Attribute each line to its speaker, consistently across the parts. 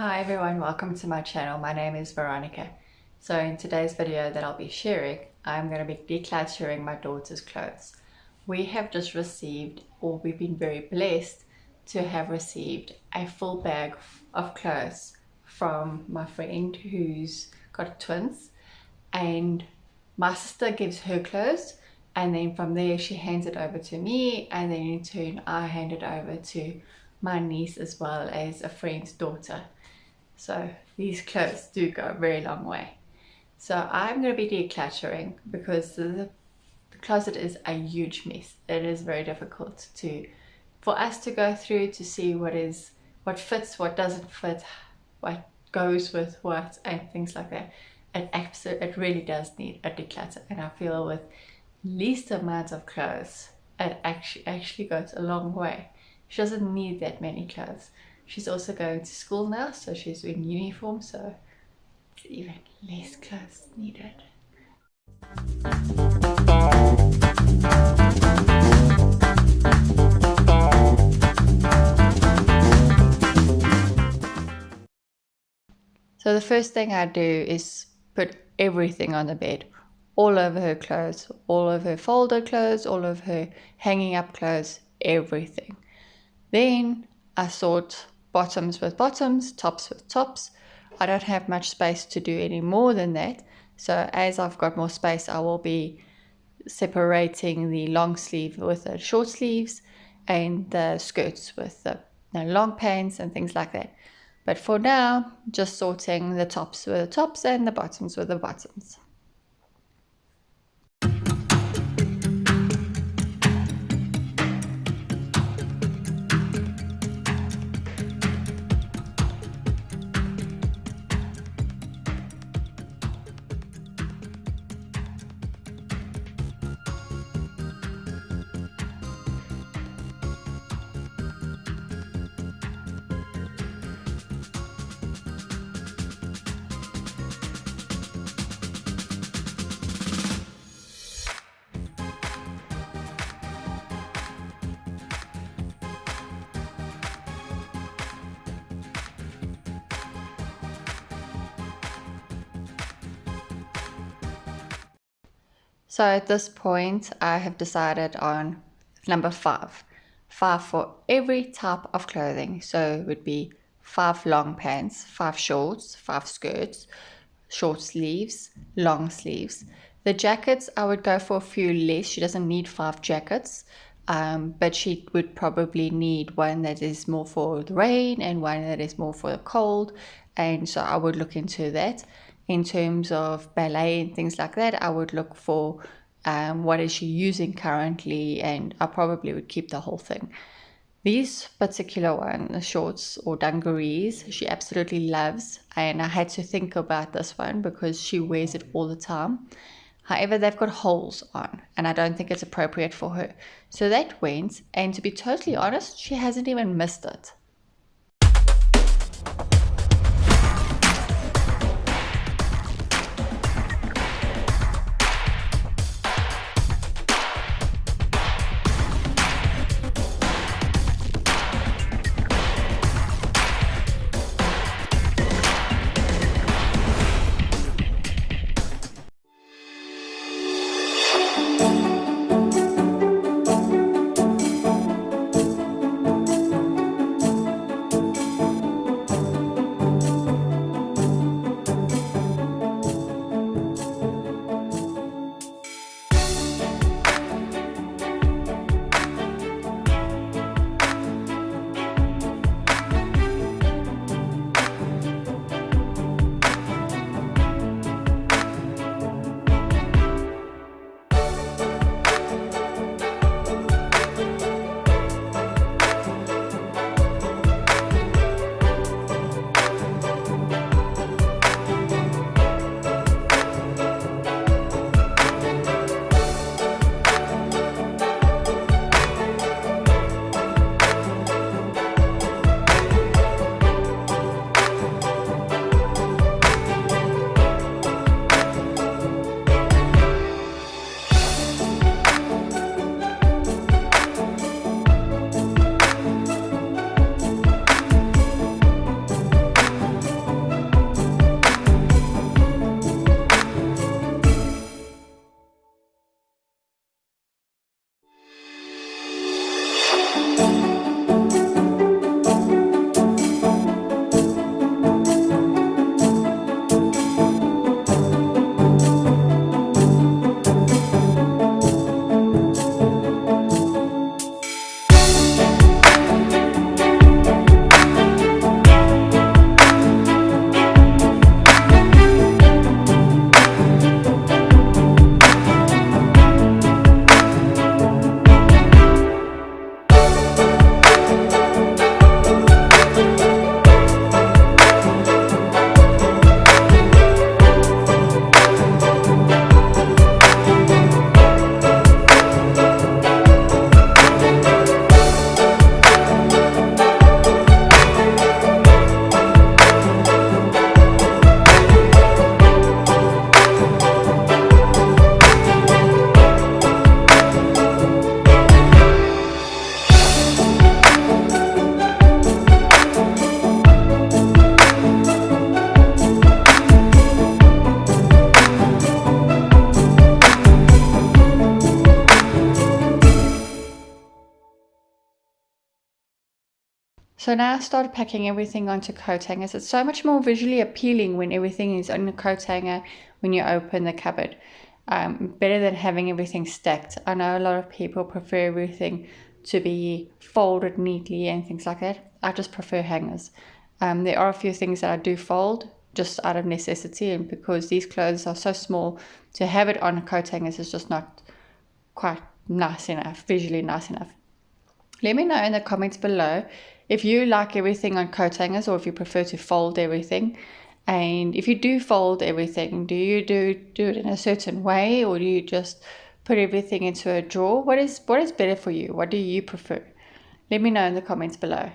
Speaker 1: Hi everyone, welcome to my channel. My name is Veronica. So in today's video that I'll be sharing, I'm going to be decluttering my daughter's clothes. We have just received, or we've been very blessed to have received a full bag of clothes from my friend who's got twins and my sister gives her clothes and then from there she hands it over to me and then in turn I hand it over to my niece as well as a friend's daughter so these clothes do go a very long way. So I'm going to be decluttering because the, the closet is a huge mess. It is very difficult to for us to go through to see what is what fits, what doesn't fit, what goes with what and things like that. It absolutely it really does need a declutter and I feel with least amount of clothes it actually actually goes a long way. She doesn't need that many clothes. She's also going to school now, so she's in uniform, so it's even less clothes needed. So the first thing I do is put everything on the bed. All over her clothes, all of her folded clothes, all of her hanging up clothes, everything. Then I sort bottoms with bottoms, tops with tops. I don't have much space to do any more than that. So as I've got more space, I will be separating the long sleeve with the short sleeves and the skirts with the long pants and things like that. But for now, just sorting the tops with the tops and the bottoms with the bottoms. So at this point, I have decided on number five. Five for every type of clothing. So it would be five long pants, five shorts, five skirts, short sleeves, long sleeves. The jackets, I would go for a few less. She doesn't need five jackets, um, but she would probably need one that is more for the rain and one that is more for the cold. And so I would look into that in terms of ballet and things like that, I would look for um, what is she using currently, and I probably would keep the whole thing. These particular one, the shorts or dungarees, she absolutely loves, and I had to think about this one because she wears it all the time. However, they've got holes on, and I don't think it's appropriate for her. So that went, and to be totally honest, she hasn't even missed it. So now I start packing everything onto coat hangers. It's so much more visually appealing when everything is on a coat hanger when you open the cupboard. Um, better than having everything stacked. I know a lot of people prefer everything to be folded neatly and things like that. I just prefer hangers. Um, there are a few things that I do fold just out of necessity and because these clothes are so small to have it on coat hangers is just not quite nice enough, visually nice enough. Let me know in the comments below if you like everything on coat hangers or if you prefer to fold everything. And if you do fold everything, do you do, do it in a certain way or do you just put everything into a drawer? What is, what is better for you? What do you prefer? Let me know in the comments below.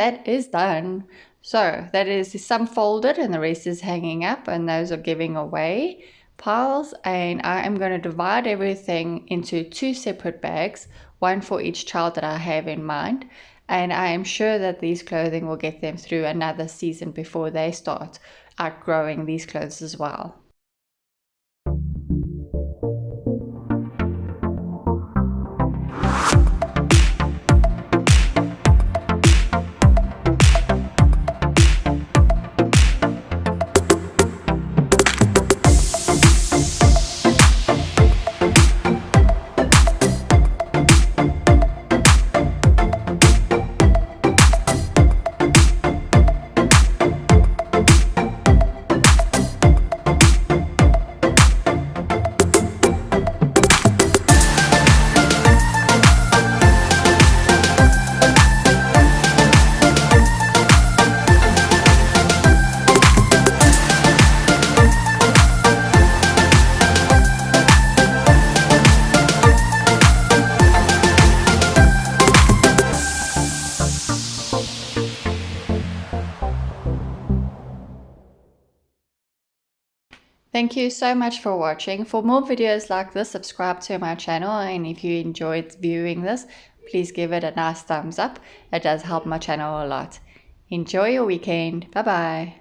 Speaker 1: That is done. So that is some folded and the rest is hanging up and those are giving away piles and I am going to divide everything into two separate bags, one for each child that I have in mind and I am sure that these clothing will get them through another season before they start outgrowing these clothes as well. Thank you so much for watching. For more videos like this, subscribe to my channel and if you enjoyed viewing this, please give it a nice thumbs up. It does help my channel a lot. Enjoy your weekend. Bye bye.